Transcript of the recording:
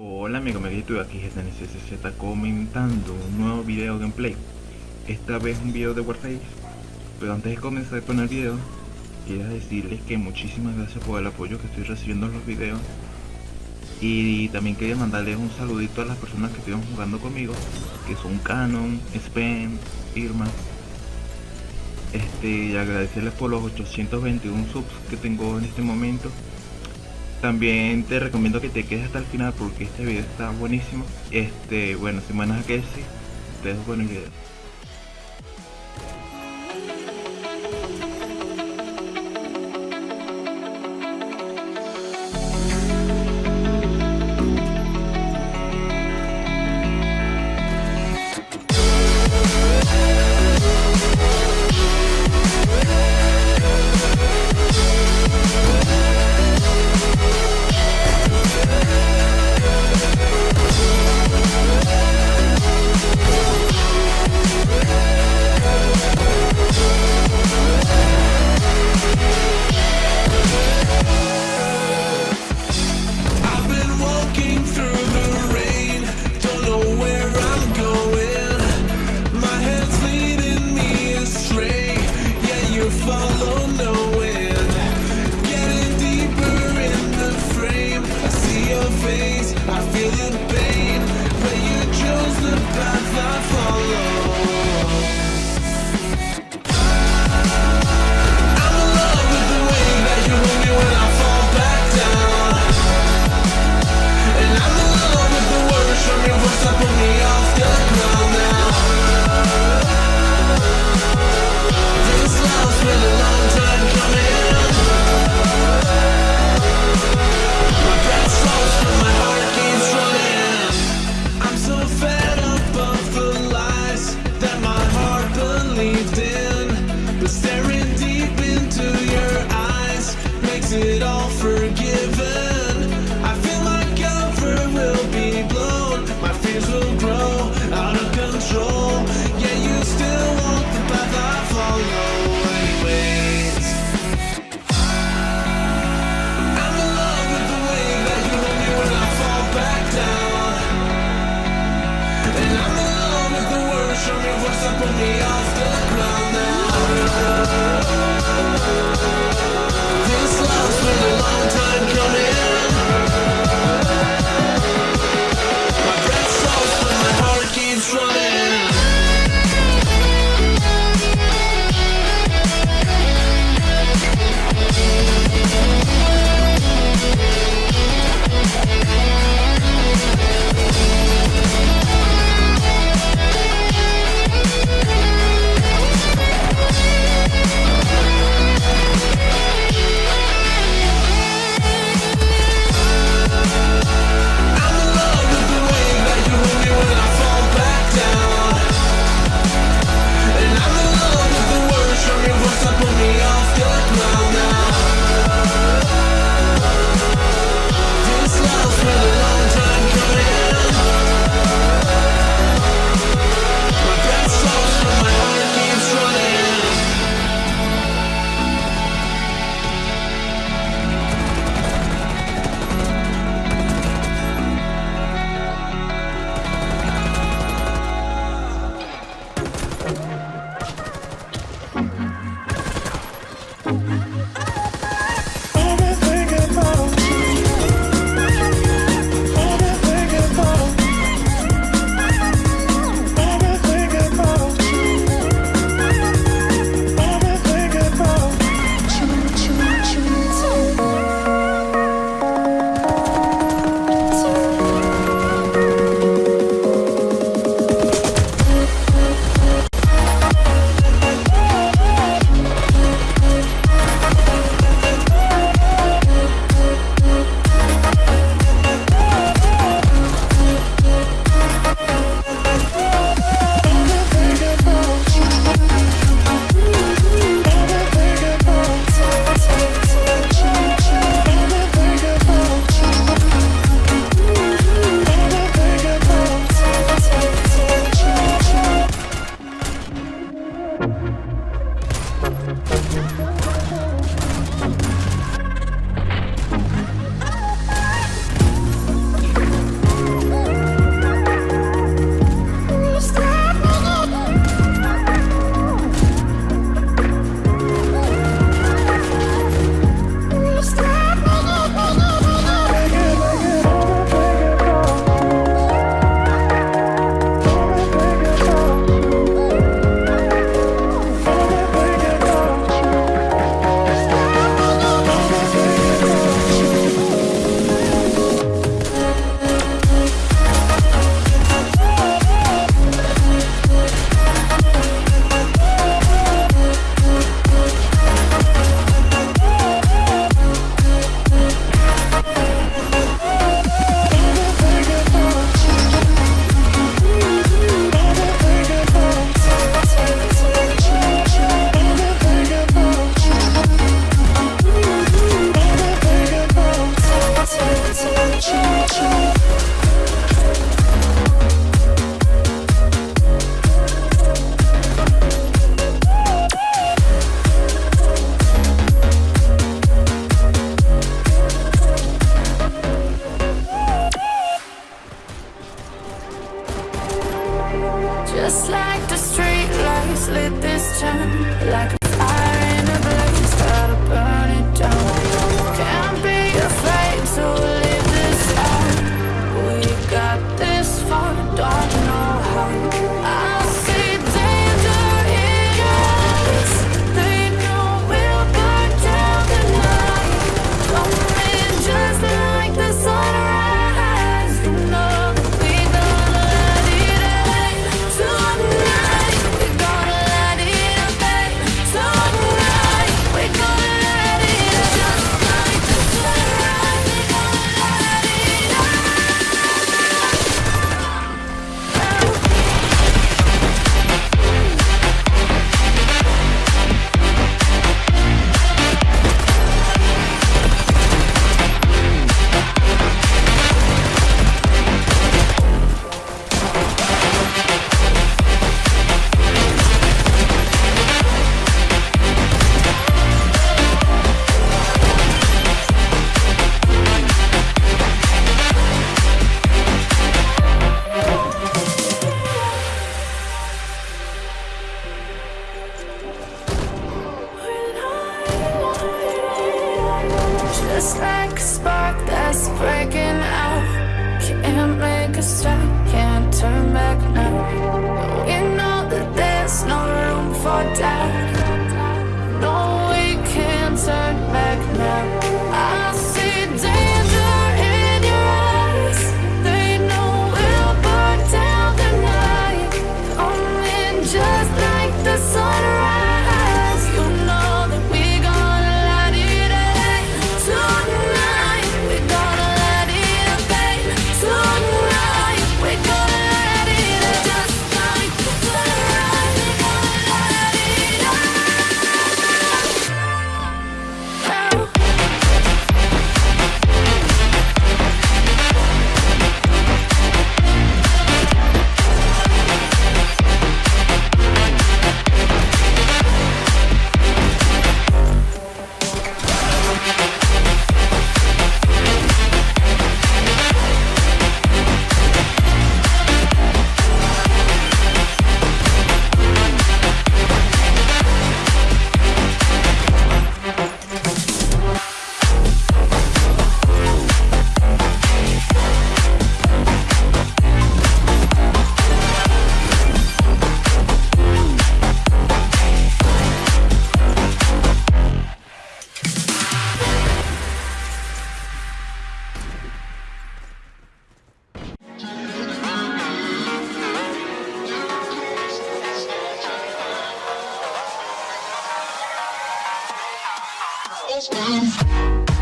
Hola amigo, me estoy aquí GTNCZ comentando un nuevo video gameplay Esta vez un video de Warface. Pero antes de comenzar con el video Quiero decirles que muchísimas gracias por el apoyo que estoy recibiendo en los videos. Y también quería mandarles un saludito a las personas que estuvieron jugando conmigo Que son Canon, Spen, Irma. Este, y agradecerles por los 821 subs que tengo en este momento también te recomiendo que te quedes hasta el final porque este video está buenísimo. Este, bueno, a que sí, te dejo con el video. the. leave Just like the streetlights lit this town like touchdown.